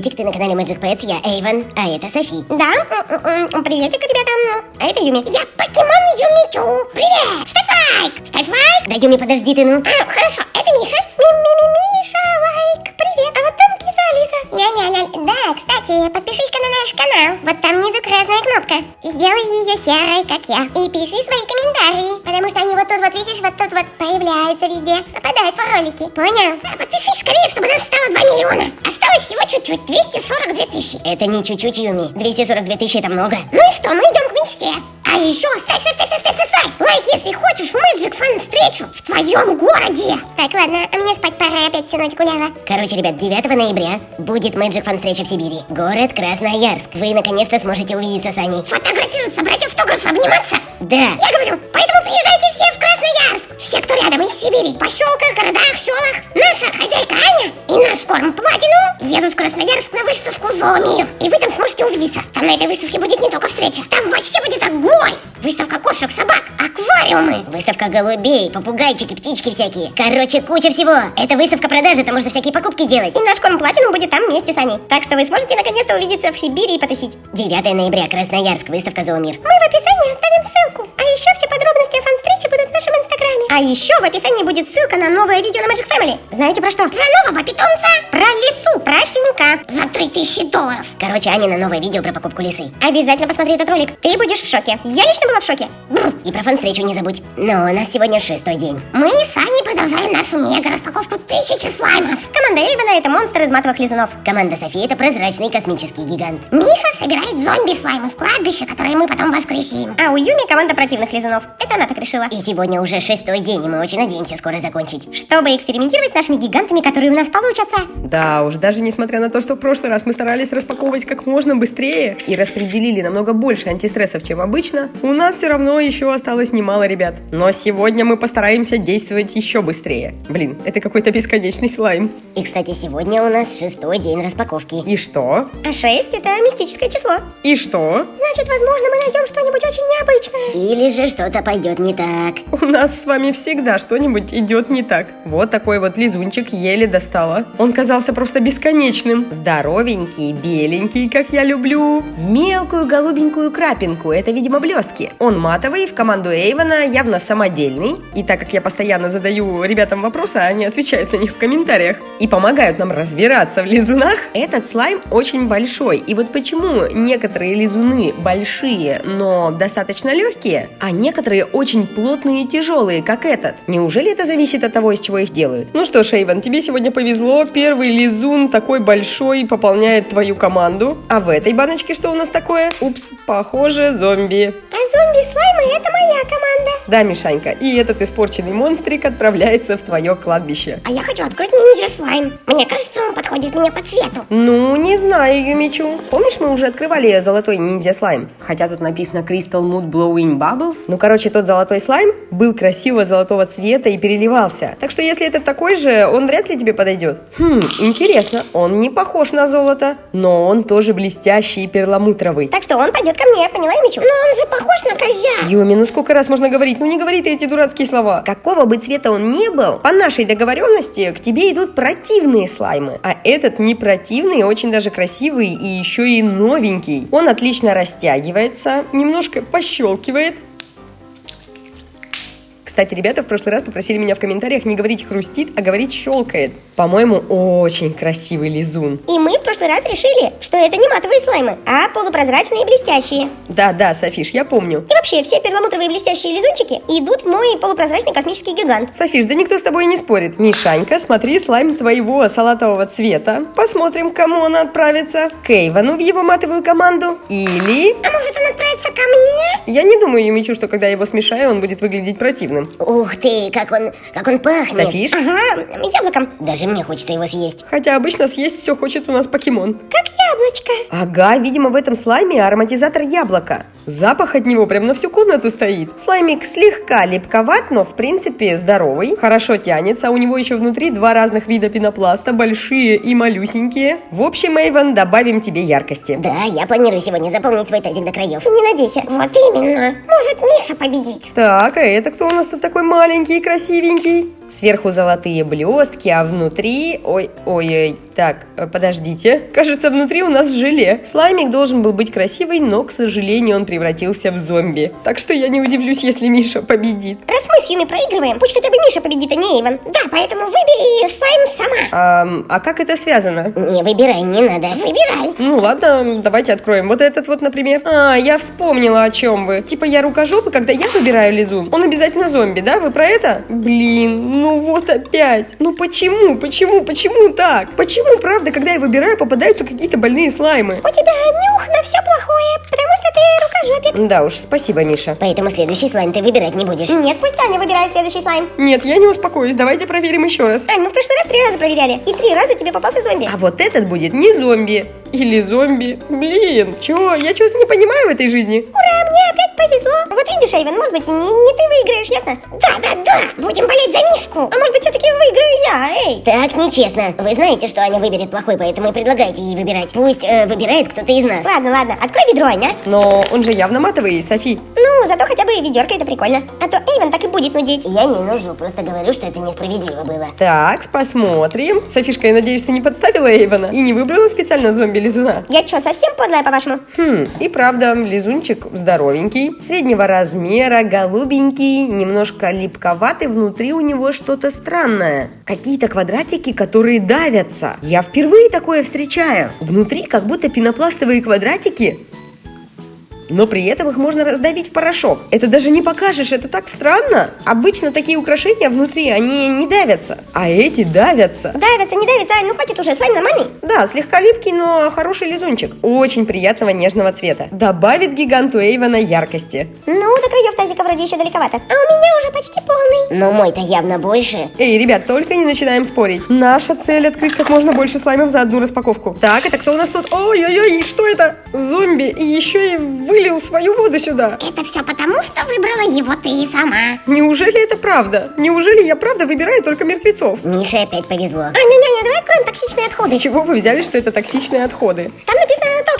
Приветик, ты на канале Magic Pets, я Эйвен, а это Софи. Да, м-м-м, приветик, ребята. А это Юми. Я покемон Юмичу. Привет! Ставь лайк! Ставь лайк! Да, Юми, подожди ты, ну. А, хорошо, это Миша. Ми-ми-ми-миша, лайк. Привет. А вот там киса Алиса. Ля-ля-ля. Да, кстати, подпишись-ка на наш канал. Вот там внизу красная кнопка. Сделай ее серой, как я. И пиши свои комментарии. Потому что они вот тут вот, видишь, вот тут вот появляются везде. Попадают в ролики. Понял? Да, подпишись скорее, чтобы нас стало 2 миллиона. Осталось всего чуть-чуть, 242 тысячи. Это не чуть-чуть, Юми. 242 тысячи это много. Ну и что, мы идем к мечте. А еще ставь, ставь, ставь, ставь, ставь, ставь, ставь. Лайк, если хочешь Мэджик Фан встречу в твоем городе. Так, ладно, а мне спать пора, опять всю ночь гуляла. Короче, ребят, 9 ноября будет Magic Fan встреча в Сибири. Город Красноярск. Вы наконец-то сможете увидеться с Аней. Фотографироваться, брать автографы, обниматься. Да. Я говорю, поэтому приезжайте все в Красноярск. Все, кто рядом из Сибири, поселках, городах, селах. Наша хозяйка Аня и наш корм Платину едут в Красноярск на выставку Зоомир. И вы там сможете увидеться. Там на этой выставке будет не только встреча. Там вообще будет огонь. Выставка кошек, собак, аквариумы. Выставка голубей, попугайчики, птички всякие. Короче, куча всего. Это выставка продажи, там можно всякие покупки делать. И наш корм Платину будет там вместе с Аней. Так что вы сможете наконец-то увидеться в Сибири и потусить. 9 ноября, Красноярск, выставка Зоомир. Мы в описании оставим ссылку. А еще все подробности о фан-встрече будут в нашем инстаграме. А еще в описании будет ссылка на новое видео на Magic Family. Знаете про что? Про нового питомца, 3000 долларов. Короче, Аня на новое видео про покупку лисы. Обязательно посмотри этот ролик. Ты будешь в шоке. Я лично была в шоке. Бррр. И про фан-встречу не забудь. Но у нас сегодня шестой день. Мы с Аней продолжаем нашу мега-распаковку тысячи слаймов. Команда Эйвена это монстр из матовых лизунов. Команда Софи это прозрачный космический гигант. Миша собирает зомби-слаймы в кладбище, которые мы потом воскресим. А у Юми команда противных лизунов. Это она так решила. И сегодня уже шестой день, и мы очень надеемся скоро закончить. Чтобы экспериментировать с нашими гигантами, которые у нас получатся. Да уж, даже несмотря на то, что в прошлый раз мы старались распаковывать как можно быстрее и распределили намного больше антистрессов, чем обычно, у нас все равно еще осталось немало ребят. Но сегодня мы постараемся действовать еще быстрее. Блин, это какой-то бесконечный слайм. И, кстати, сегодня у нас шестой день распаковки. И что? А 6 это мистическое число. И что? Значит, возможно, мы найдем что-нибудь очень необычное. Или же что-то пойдет не так. У нас с вами всегда что-нибудь идет не так. Вот такой вот лизунчик еле достала. Он казался просто бесконечным. Здоровенький, беленький, как я люблю. В мелкую голубенькую крапинку. Это, видимо, блестки. Он матовый, в команду Эйвена явно самодельный. И так как я постоянно задаю ребятам вопросы, они отвечают на них в комментариях. И помогают нам разбираться в лизунах. Этот слайм очень большой. И вот почему некоторые лизуны большие, но достаточно легкие, а некоторые очень плотные и тяжелые, как этот. Неужели это зависит от того, из чего их делают? Ну что ж, Эйвен, тебе сегодня повезло. Первый лизун такой большой пополняет твою команду. А в этой баночке что у нас такое? Упс, похоже, зомби. А зомби-слаймы это моя команда. Да, Мишанька, и этот испорченный монстрик отправляется в твое кладбище. А я хочу открыть ниндзя-слайм. Мне кажется, он подходит мне по цвету. Ну, не знаю, Юмичу. Помнишь, мы уже открывали золотой ниндзя слайм? Хотя тут написано Crystal Mood Blowing Bubbles. Ну, короче, тот золотой слайм был красиво золотого цвета и переливался. Так что, если это такой же, он вряд ли тебе подойдет. Хм, интересно. Он не похож на золото, но он тоже блестящий и перламутровый. Так что он пойдет ко мне, поняла, Мичу? Но он же похож на козя. Юми, ну сколько раз можно говорить? Ну не говори ты эти дурацкие слова. Какого бы цвета он ни был, по нашей договоренности к тебе идут противные слаймы. А этот не противный, очень даже красивый и еще и новенький. Он отлично растягивается, немножко пощелкивает. Кстати, ребята в прошлый раз попросили меня в комментариях не говорить хрустит, а говорить щелкает. По-моему, очень красивый лизун. И мы в прошлый раз решили, что это не матовые слаймы, а полупрозрачные и блестящие. Да-да, Софиш, я помню. И вообще, все перламутровые блестящие лизунчики идут в мой полупрозрачный космический гигант. Софиш, да никто с тобой не спорит. Мишанька, смотри слайм твоего салатового цвета. Посмотрим, кому он отправится. К Эйвану в его матовую команду. Или... А может он отправится ко мне? Я не думаю, Юмичу, что когда я его смешаю, он будет выглядеть противным. Ух ты, как он, как он пахнет. Софиш? Ага, яблоком. Даже мне хочется его съесть. Хотя обычно съесть все хочет у нас покемон. Как яблочко. Ага, видимо, в этом слайме ароматизатор яблока. Запах от него прям на всю комнату стоит. Слаймик слегка липковат, но в принципе здоровый. Хорошо тянется, у него еще внутри два разных вида пенопласта, большие и малюсенькие. В общем, Эйвен, добавим тебе яркости. Да, я планирую сегодня заполнить свой тазик до краев. Не надейся. Вот именно. Может, Миша победит. Так, а это кто у нас тут такой маленький и красивенький? Сверху золотые блестки, а внутри... Ой, ой, ой, так, э, подождите. Кажется, внутри у нас желе. Слаймик должен был быть красивый, но, к сожалению, он превратился в зомби. Так что я не удивлюсь, если Миша победит. Раз мы с Юми проигрываем, пусть хотя бы Миша победит, а не Эйвен. Да, поэтому выбери слайм сама. А, а как это связано? Не выбирай, не надо. Выбирай. Ну ладно, давайте откроем. Вот этот вот, например. А, я вспомнила, о чем вы. Типа я рукожопы, когда я выбираю лизун, он обязательно зомби, да? Вы про это? Блин, ну вот опять. Ну почему, почему, почему так? Почему, правда, когда я выбираю, попадаются какие-то больные слаймы? У тебя нюх на все плохое, потому что ты рукожопик. Да уж, спасибо, Миша. Поэтому следующий слайм ты выбирать не будешь. Нет, пусть Аня выбирает следующий слайм. Нет, я не успокоюсь, давайте проверим еще раз. Ань, мы в прошлый раз три раза проверяли. И три раза тебе попался зомби. А вот этот будет не зомби. Или зомби. Блин, чё? Я что-то не понимаю в этой жизни. Ура, мне опять повезло. Вот видишь, Эйвен, может быть, не, не ты выиграешь, ясно? Да, да, да. Будем болеть за Мишку. А может быть, все-таки выиграю я, эй. Так нечестно. Вы знаете, что Аня выберет плохой, поэтому и предлагайте ей выбирать. Пусть э, выбирает кто-то из нас. Ладно, ладно, открой ведро, Аня. Но он же явно матовый, Софи. Ну, зато хотя бы ведерко это прикольно. А то Эйвен так и будет нудеть. Я не нужу, просто говорю, что это несправедливо было. Так, посмотрим. Софишка, я надеюсь, ты не подставила Эйвена и не выбрала специально зомби-лизуна. Я что, совсем подлая, по-вашему? Хм, и правда, лизунчик здоровенький, среднего размера, голубенький, немножко липковатый, внутри у него что-то странное. Какие-то квадратики, которые давятся. Я впервые такое встречаю. Внутри как будто пенопластовые квадратики, но при этом их можно раздавить в порошок. Это даже не покажешь, это так странно. Обычно такие украшения внутри, они не давятся, а эти давятся. Давится, не давится, Ань, ну хватит уже, слайм нормальный. Да, слегка липкий, но хороший лизунчик. Очень приятного нежного цвета. Добавит гиганту Эйвена яркости. Ну, до краев тазика вроде еще далековато. А у меня уже почти полный. Но мой-то явно больше. Эй, ребят, только не начинаем спорить. Наша цель открыть как можно больше слаймов за одну распаковку. Так, это кто у нас тут? Ой-ой-ой, что это? Зомби. И еще и вылил свою воду сюда. Это все потому, что выбрала его ты сама. Неужели это правда? Неужели я правда выбираю только мертвецов? Мише опять повезло. Аня, няня, давай откроем токсичные отходы. С чего вы взяли, что это токсичные отходы? Там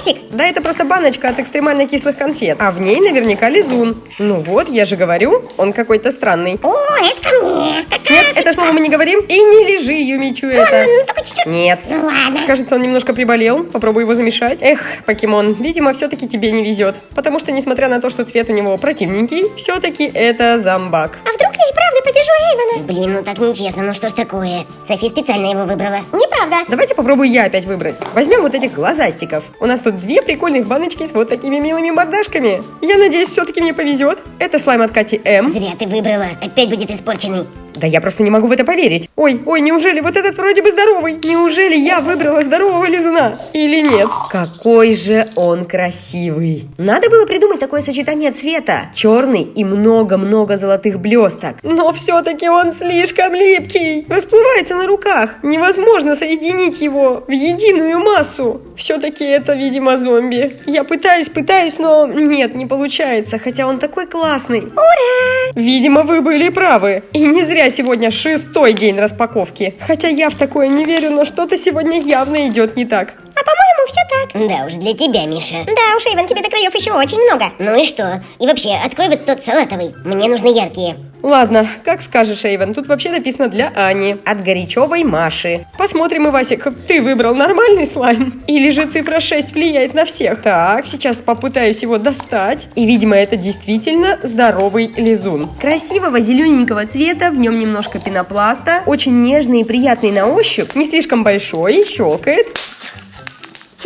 toxic. Да, это просто баночка от экстремально кислых конфет. А в ней наверняка лизун. Ну вот, я же говорю, он какой-то странный. О, это ко мне. Какая Нет, это слово мы не говорим. И не лежи, Юмичу, это. Ну, только чуть-чуть. Нет. Ну ладно. Кажется, он немножко приболел. Попробуй его замешать. Эх, покемон, видимо, все-таки тебе не везет. Потому что, несмотря на то, что цвет у него противненький, все-таки это зомбак. А вдруг я и правда побежу Эйвена? Блин, ну так нечестно, ну что ж такое? Софи специально его выбрала. Неправда. Давайте попробую я опять выбрать. Возьмем вот этих глазастиков. У нас тут две прикольных баночки с вот такими милыми мордашками. Я надеюсь, все-таки мне повезет. Это слайм от Кати М. Зря ты выбрала. Опять будет испорченный. Да я просто не могу в это поверить. Ой, ой, неужели вот этот вроде бы здоровый? Неужели я выбрала здорового лизуна? Или нет? Какой же он красивый. Надо было придумать такое сочетание цвета. Черный и много-много золотых блесток. Но все-таки он слишком липкий. Расплывается на руках. Невозможно соединить его в единую массу. Все-таки это, видимо, зомби. Я пытаюсь, пытаюсь, но нет, не получается. Хотя он такой классный. Ура! Видимо, вы были правы. И не зря сегодня шестой день распаковки. Хотя я в такое не верю, но что-то сегодня явно идет не так. А по-моему, все так. Да уж, для тебя, Миша. Да уж, Эйвен, тебе до краев еще очень много. Ну и что? И вообще, открой вот тот салатовый. Мне нужны яркие. Ладно, как скажешь, Эйвен. Тут вообще написано для Ани. От Горячевой Маши. Посмотрим, Ивасик, ты выбрал нормальный слайм? Или же цифра 6 влияет на всех? Так, сейчас попытаюсь его достать. И, видимо, это действительно здоровый лизун. Красивого зелененького цвета, в нем немножко пенопласта. Очень нежный и приятный на ощупь. Не слишком большой, щелкает.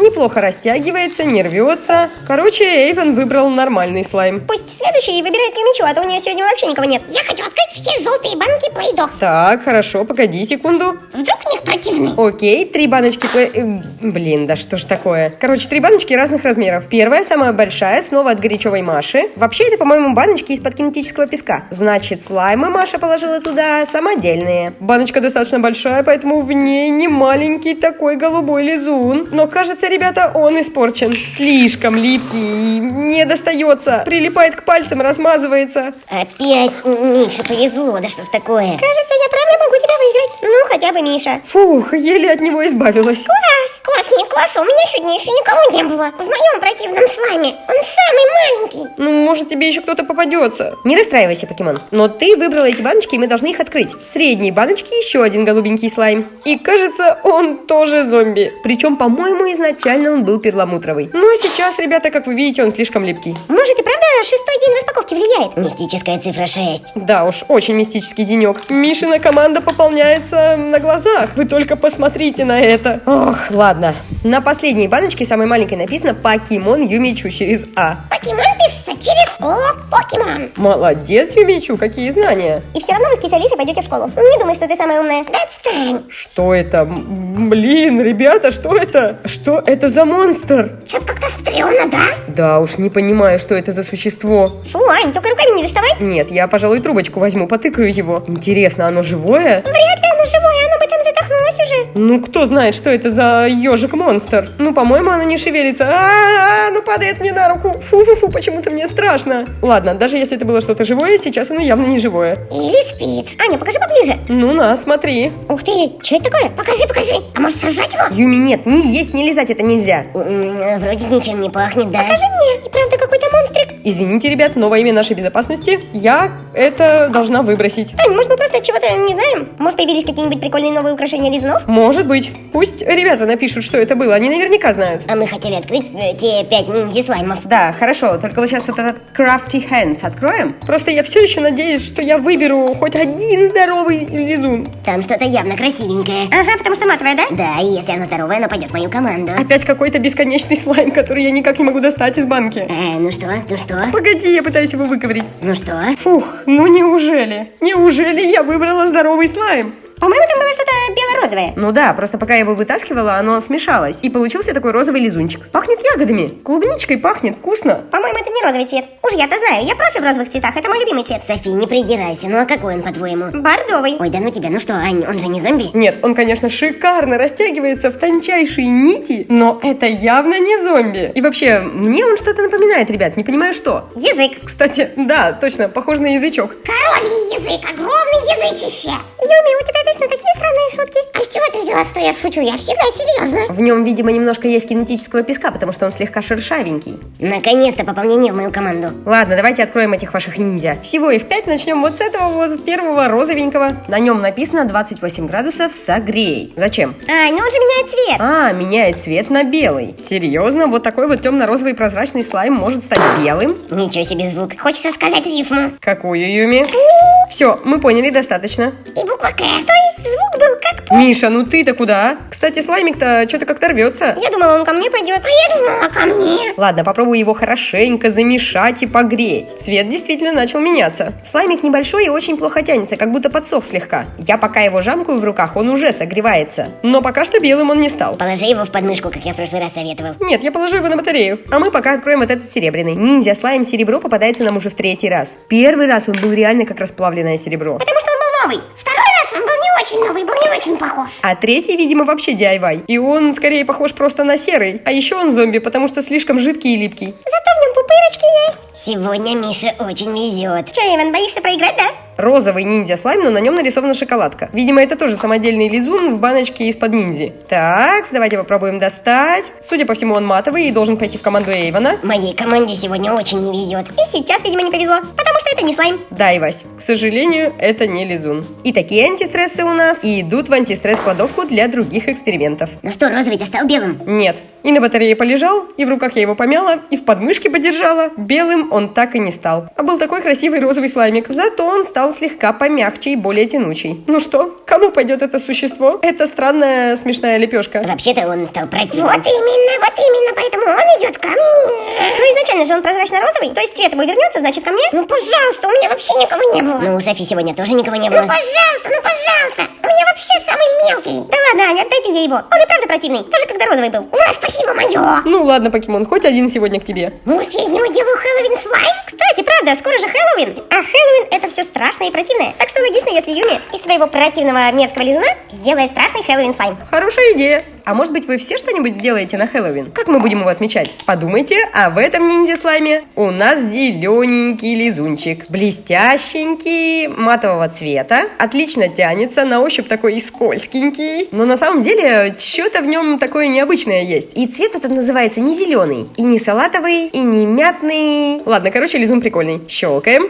Неплохо растягивается, не рвется. Короче, Эйвен выбрал нормальный слайм. Пусть следующий выбирает Юмичу, а то у нее сегодня вообще никого нет. Я хочу открыть все желтые банки Плейдо. Так, хорошо, погоди секунду. Вдруг в них противный. Окей, три баночки... пле- э, Блин, да что ж такое. Короче, три баночки разных размеров. Первая, самая большая, снова от горячевой Маши. Вообще, это, по-моему, баночки из-под кинетического песка. Значит, слаймы Маша положила туда самодельные. Баночка достаточно большая, поэтому в ней не маленький такой голубой лизун. Но, кажется, ребята, он испорчен. Слишком липкий и не достается. Прилипает к пальцам, размазывается. Опять Мише повезло, да что ж такое? Кажется, я правда могу тебя выиграть. Ну, хотя бы Миша. Фух, еле от него избавилась. Класс, класс, не класс, у меня сегодня еще никого не было. В моем противном слайме. Он самый маленький. Ну, может, тебе еще кто-то попадется. Не расстраивайся, покемон. Но ты выбрала эти баночки, и мы должны их открыть. В средней баночке еще один голубенький слайм. И кажется, он тоже зомби. Причем, по-моему, изначально он был перламутровый. Но сейчас, ребята, как вы видите, он слишком липкий. Может и правда шестой день распаковки влияет? Мистическая цифра 6. Да уж, очень мистический денек. Мишина команда пополняется на глазах. Вы только посмотрите на это. Ох, ладно. На последней баночке, самой маленькой, написано «Покемон Юмичу» через А. Покемон пишется через О, покемон. Молодец, Юмичу, какие знания. И все равно вы с кисалисой пойдете в школу. Не думай, что ты самая умная. Отстань. Что это? Блин, ребята, что это? Что это за монстр? Что-то как-то стрёмно, да? Да уж, не понимаю, что это за существо. Фу, Ань, только руками не доставай. Нет, я, пожалуй, трубочку возьму, потыкаю его. Интересно, оно живое? Вряд ли Ну, кто знает, что это за ежик-монстр? Ну, по-моему, оно не шевелится. А, -а, -а ну падает мне на руку. Фу-фу-фу, почему-то мне страшно. Ладно, даже если это было что-то живое, сейчас оно явно не живое. Или спит. Аня, покажи поближе. Ну, на, смотри. Ух ты, что это такое? Покажи, покажи. А может сожрать его? Юми, нет, ни есть, ни лизать это нельзя. Вроде ничем не пахнет, да? Покажи мне. И правда какой-то монстрик. Извините, ребят, но во имя нашей безопасности я это должна выбросить. Ань, может мы просто чего-то не знаем? Может появились какие-нибудь прикольные новые украшения лизнов? Может быть. Пусть ребята напишут, что это было. Они наверняка знают. А мы хотели открыть э, те пять ниндзя-слаймов. Да, хорошо. Только вот сейчас вот этот Crafty Hands откроем. Просто я все еще надеюсь, что я выберу хоть один здоровый лизун. Там что-то явно красивенькое. Ага, потому что матовая, да? Да, и если оно здоровое, оно пойдет в мою команду. Опять какой-то бесконечный слайм, который я никак не могу достать из банки. Э, ну что, ну что, Погоди, я пытаюсь его выковырить. ну что? Фух, ну неужели? Неужели я выбрала здоровый слайм? По-моему, там было что-то бело-розовое. Ну да, просто пока я его вытаскивала, оно смешалось. И получился такой розовый лизунчик. Пахнет ягодами. Клубничкой пахнет, вкусно. По-моему, это не розовый цвет. Уж я-то знаю, я профи в розовых цветах, это мой любимый цвет. Софи, не придирайся, ну а какой он, по-твоему? Бордовый. Ой, да ну тебя, ну что, Ань, он же не зомби? Нет, он, конечно, шикарно растягивается в тончайшие нити, но это явно не зомби. И вообще, мне он что-то напоминает, ребят, не понимаю что. Язык. Кстати, да, точно, похож на язычок. Коровий язык, огромный язычище. Юми, у тебя точно такие странные шутки. А с чего ты взяла, что я шучу? Я всегда серьезно. В нем, видимо, немножко есть кинетического песка, потому что он слегка шершавенький. Наконец-то пополнение в мою команду. Ладно, давайте откроем этих ваших ниндзя. Всего их пять, начнем вот с этого вот первого розовенького. На нем написано 28 градусов согрей. Зачем? Ай, ну он же меняет цвет. А, меняет цвет на белый. Серьезно? Вот такой вот темно-розовый прозрачный слайм может стать белым? Ничего себе звук. Хочется сказать рифму. Какую, Юми? Все, мы поняли, достаточно. И буква К. То есть звук был как... Миша, ну ты-то куда? Кстати, слаймик-то что-то как-то рвется. Я думала, он ко мне пойдет. А я думала, ко мне. Ладно, попробую его хорошенько замешать и погреть. Цвет действительно начал меняться. Слаймик небольшой и очень плохо тянется, как будто подсох слегка. Я пока его жамкаю в руках, он уже согревается. Но пока что белым он не стал. Положи его в подмышку, как я в прошлый раз советовал. Нет, я положу его на батарею. А мы пока откроем вот этот серебряный. Ниндзя слайм серебро попадается нам уже в третий раз. Первый раз он был реально как расплавленное серебро. Потому что он был новый. Второй раз он был не очень новый, был не очень похож. А третий, видимо, вообще DIY. И он скорее похож просто на серый. А еще он зомби, потому что слишком жидкий и липкий. Зато в нем пупырочки есть. Сегодня Мише очень везет. Че, Иван, боишься проиграть, да? Розовый ниндзя слайм, но на нем нарисована шоколадка. Видимо, это тоже самодельный лизун в баночке из-под ниндзи. Так, давайте попробуем достать. Судя по всему, он матовый и должен пойти в команду Эйвона. Моей команде сегодня очень не везет. И сейчас, видимо, не повезло, потому что это не слайм. Да, Ивась, к сожалению, это не лизун. И такие антистрессы у нас и идут в антистресс-кладовку для других экспериментов. Ну что, розовый-то стал белым? Нет. И на батарее полежал, и в руках я его помяла, и в подмышке подержала. Белым он так и не стал. А был такой красивый розовый слаймик. Зато он стал слегка помягче и более тянучий. Ну что, кому пойдет это существо? Это странная смешная лепешка. Вообще-то он стал противным. Вот именно, вот именно, поэтому он идет ко мне. Ну, изначально же он прозрачно-розовый, то есть цвет его вернется, значит, ко мне. Ну, пожалуйста, у меня вообще никого не было. Ну, у Софи сегодня тоже никого не Ну, было. пожалуйста, ну, пожалуйста. У меня вообще самый мелкий. Да ладно, Аня, отдай ты ей его. Он и правда противный, даже когда розовый был. Ура, спасибо. Спасибо, мое. Ну ладно, покемон, хоть один сегодня к тебе. Может, я из него сделаю Хэллоуин слайм? Кстати, правда, скоро же Хэллоуин. А Хэллоуин это все страшное и противное. Так что логично, если Юми из своего противного мерзкого лизуна сделает страшный Хэллоуин слайм. Хорошая идея. А может быть вы все что-нибудь сделаете на Хэллоуин? Как мы будем его отмечать? Подумайте, а в этом ниндзя-слайме у нас зелененький лизунчик. Блестященький, матового цвета. Отлично тянется, на ощупь такой и скользкенький. Но на самом деле что-то в нем такое необычное есть. И цвет этот называется не зеленый, и не салатовый, и не мятный. Ладно, короче, лизун прикольный. Щелкаем.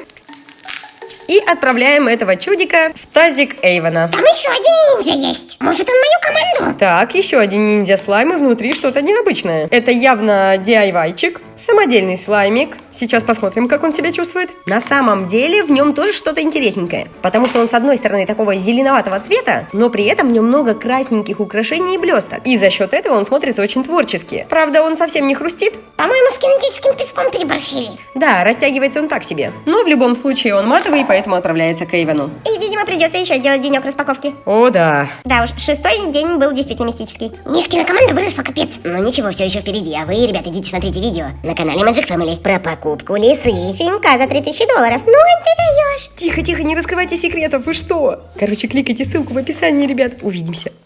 И отправляем этого чудика в тазик Эйвона. Там еще один ниндзя есть. Может, он мою команду? Так, еще один ниндзя слайм и внутри что-то необычное. Это явно DIY-чик, самодельный слаймик. Сейчас посмотрим, как он себя чувствует. На самом деле в нем тоже что-то интересненькое. Потому что он с одной стороны такого зеленоватого цвета, но при этом в нем много красненьких украшений и блесток. И за счет этого он смотрится очень творчески. Правда, он совсем не хрустит. По-моему, с кинетическим песком переборщили. Да, растягивается он так себе. Но в любом случае он матовый, поэтому отправляется к Эйвену. И, видимо, придется еще сделать денек распаковки. О, да. Да уж, шестой день был действительно мистический. Мишкина команда выросла, капец. Но ничего, все еще впереди, а вы, ребят, идите смотрите видео на канале Magic Family про покупку лисы. Финька за 3000 долларов. Ну, ты даешь. Тихо, тихо, не раскрывайте секретов, вы что? Короче, кликайте ссылку в описании, ребят. Увидимся.